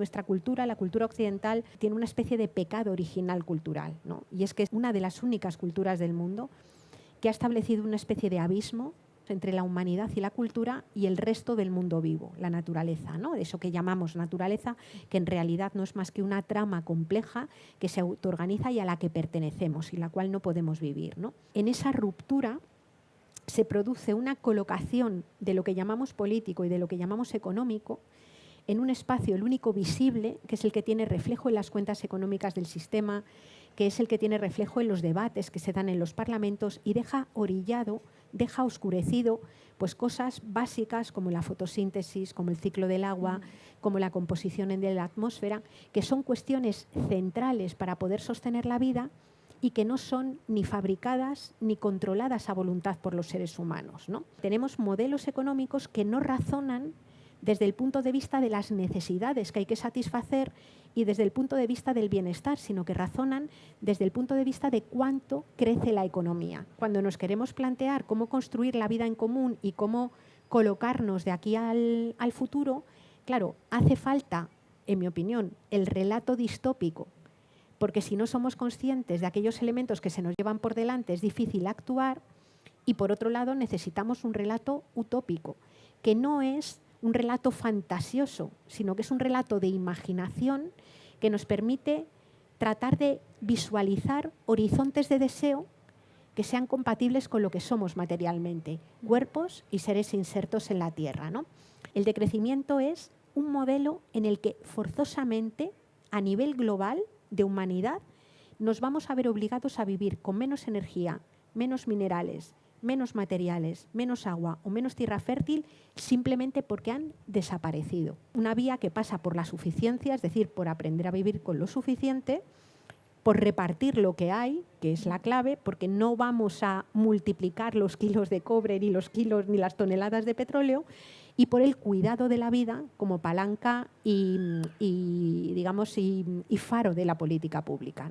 Nuestra cultura, la cultura occidental, tiene una especie de pecado original cultural, ¿no? y es que es una de las únicas culturas del mundo que ha establecido una especie de abismo entre la humanidad y la cultura y el resto del mundo vivo, la naturaleza, ¿no? eso que llamamos naturaleza, que en realidad no es más que una trama compleja que se autoorganiza y a la que pertenecemos y la cual no podemos vivir. ¿no? En esa ruptura se produce una colocación de lo que llamamos político y de lo que llamamos económico en un espacio, el único visible, que es el que tiene reflejo en las cuentas económicas del sistema, que es el que tiene reflejo en los debates que se dan en los parlamentos y deja orillado, deja oscurecido pues cosas básicas como la fotosíntesis, como el ciclo del agua, como la composición de la atmósfera, que son cuestiones centrales para poder sostener la vida y que no son ni fabricadas ni controladas a voluntad por los seres humanos. ¿no? Tenemos modelos económicos que no razonan desde el punto de vista de las necesidades que hay que satisfacer y desde el punto de vista del bienestar, sino que razonan desde el punto de vista de cuánto crece la economía. Cuando nos queremos plantear cómo construir la vida en común y cómo colocarnos de aquí al, futuro, claro, hace falta, en mi opinión, el relato distópico, porque si no somos conscientes de aquellos elementos que se nos llevan por delante es difícil actuar, y por otro lado necesitamos un relato utópico, que no es un relato fantasioso, sino que es un relato de imaginación que nos permite tratar de visualizar horizontes de deseo que sean compatibles con lo que somos materialmente, cuerpos y seres insertos en la Tierra. ¿no? El decrecimiento es un modelo en el que forzosamente, a nivel global de humanidad, nos vamos a ver obligados a vivir con menos energía, menos minerales, menos materiales, menos agua o menos tierra fértil simplemente porque han desaparecido. Una vía que pasa por la suficiencia, es decir, por aprender a vivir con lo suficiente, por repartir lo que hay, que es la clave, porque no vamos a multiplicar los kilos de cobre, ni los kilos, ni las toneladas de petróleo, y por el cuidado de la vida como palanca y, digamos, y, faro de la política pública.